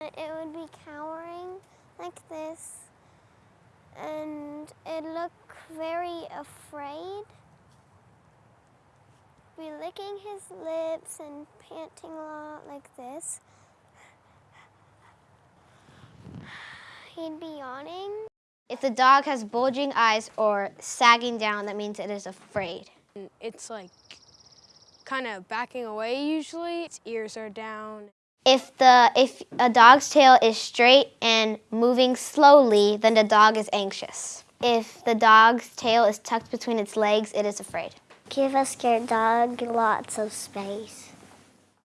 It would be cowering like this and it look very afraid. Be licking his lips and panting a lot like this. He'd be yawning. If the dog has bulging eyes or sagging down, that means it is afraid. It's like kind of backing away usually. Its ears are down. If, the, if a dog's tail is straight and moving slowly, then the dog is anxious. If the dog's tail is tucked between its legs, it is afraid. Give a scared dog lots of space.